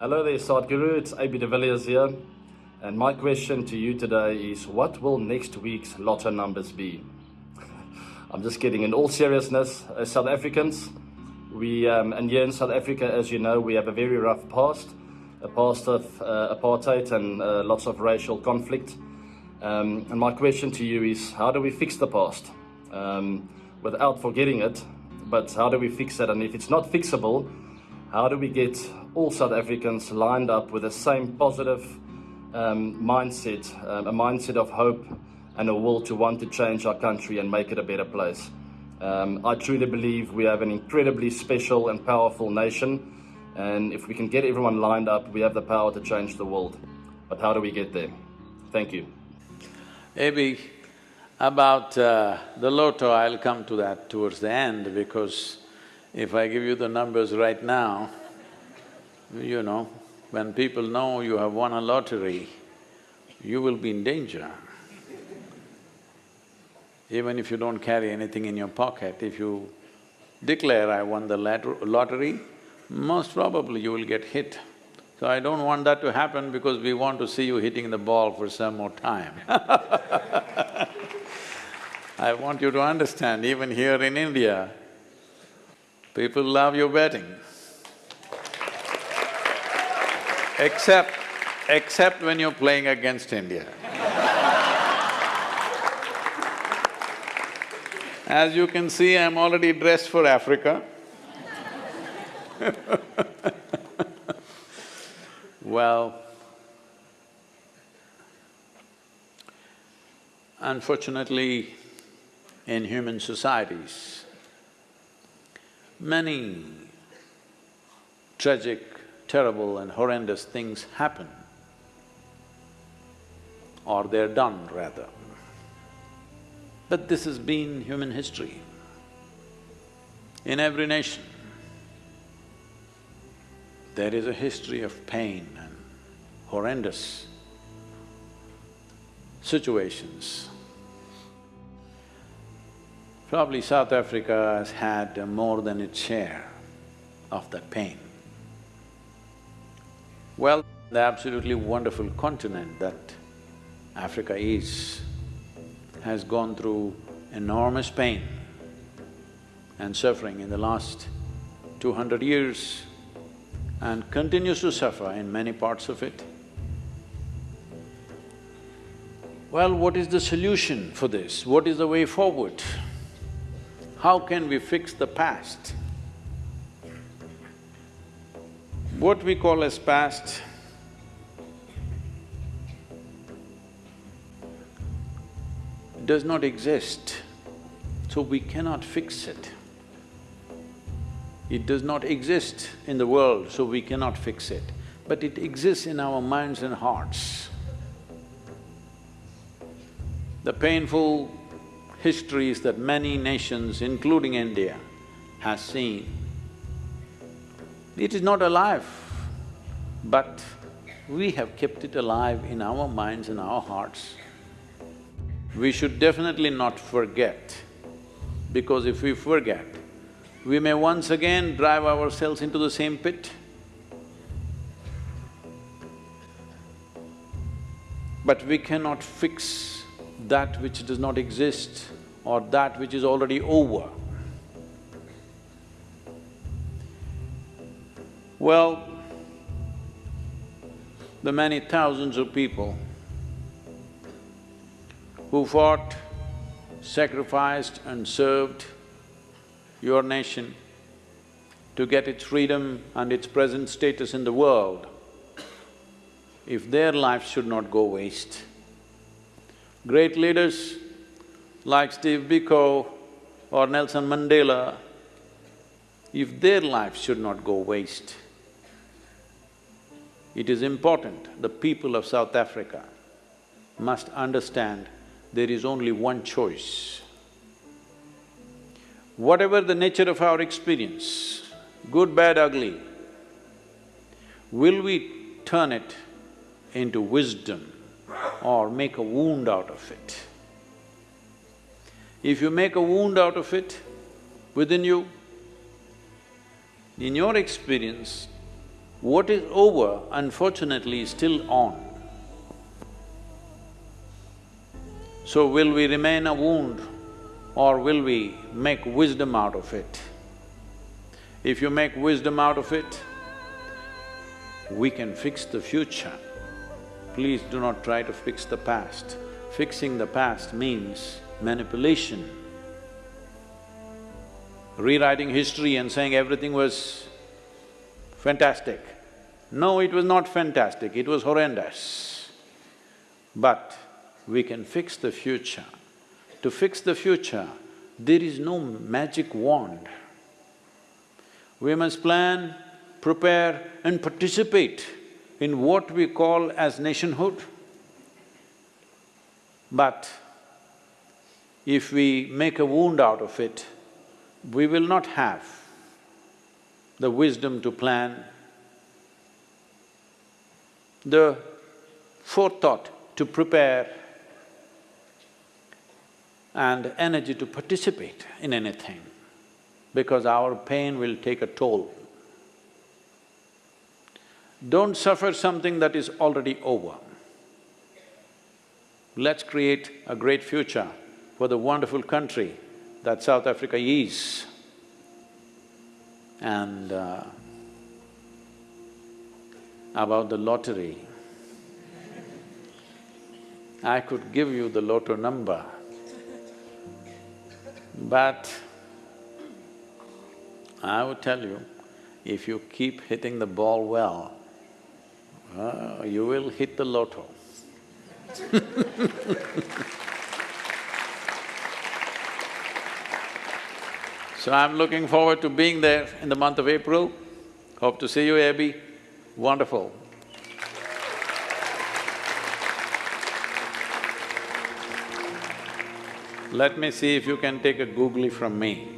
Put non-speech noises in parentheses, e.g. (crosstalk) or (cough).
Hello there, Sadhguru. It's AB de Villiers here. And my question to you today is what will next week's lotto numbers be? (laughs) I'm just kidding. In all seriousness, as South Africans, we, um, and here in South Africa, as you know, we have a very rough past, a past of uh, apartheid and uh, lots of racial conflict. Um, and my question to you is how do we fix the past? Um, without forgetting it, but how do we fix it? And if it's not fixable, how do we get all South Africans lined up with the same positive um, mindset, um, a mindset of hope and a will to want to change our country and make it a better place? Um, I truly believe we have an incredibly special and powerful nation. And if we can get everyone lined up, we have the power to change the world. But how do we get there? Thank you. Maybe about uh, the lotto, I'll come to that towards the end because if I give you the numbers right now, you know, when people know you have won a lottery, you will be in danger. Even if you don't carry anything in your pocket, if you declare, I won the lottery, most probably you will get hit. So I don't want that to happen because we want to see you hitting the ball for some more time (laughs) I want you to understand, even here in India, people love your betting. Except, except when you're playing against India. As you can see, I'm already dressed for Africa (laughs) Well, unfortunately, in human societies, many tragic, terrible and horrendous things happen, or they're done rather. But this has been human history. In every nation, there is a history of pain and horrendous situations. Probably South Africa has had more than its share of that pain. Well, the absolutely wonderful continent that Africa is has gone through enormous pain and suffering in the last two hundred years and continues to suffer in many parts of it. Well, what is the solution for this? What is the way forward? How can we fix the past? What we call as past does not exist, so we cannot fix it. It does not exist in the world, so we cannot fix it, but it exists in our minds and hearts. The painful histories that many nations, including India, has seen, it is not alive, but we have kept it alive in our minds and our hearts. We should definitely not forget, because if we forget, we may once again drive ourselves into the same pit. But we cannot fix that which does not exist or that which is already over. Well, the many thousands of people who fought, sacrificed and served your nation to get its freedom and its present status in the world, if their lives should not go waste. Great leaders like Steve Biko or Nelson Mandela, if their lives should not go waste, it is important the people of South Africa must understand there is only one choice. Whatever the nature of our experience, good, bad, ugly, will we turn it into wisdom or make a wound out of it? If you make a wound out of it within you, in your experience, What is over, unfortunately, is still on. So will we remain a wound or will we make wisdom out of it? If you make wisdom out of it, we can fix the future. Please do not try to fix the past. Fixing the past means manipulation. Rewriting history and saying everything was fantastic. No, it was not fantastic, it was horrendous. But we can fix the future. To fix the future, there is no magic wand. We must plan, prepare and participate in what we call as nationhood. But if we make a wound out of it, we will not have the wisdom to plan, the forethought to prepare and energy to participate in anything because our pain will take a toll. Don't suffer something that is already over. Let's create a great future for the wonderful country that South Africa is. And uh, about the lottery, I could give you the lotto number, but I would tell you, if you keep hitting the ball well, uh, you will hit the lotto. (laughs) so I'm looking forward to being there in the month of April. Hope to see you, Abby. Wonderful. Let me see if you can take a googly from me.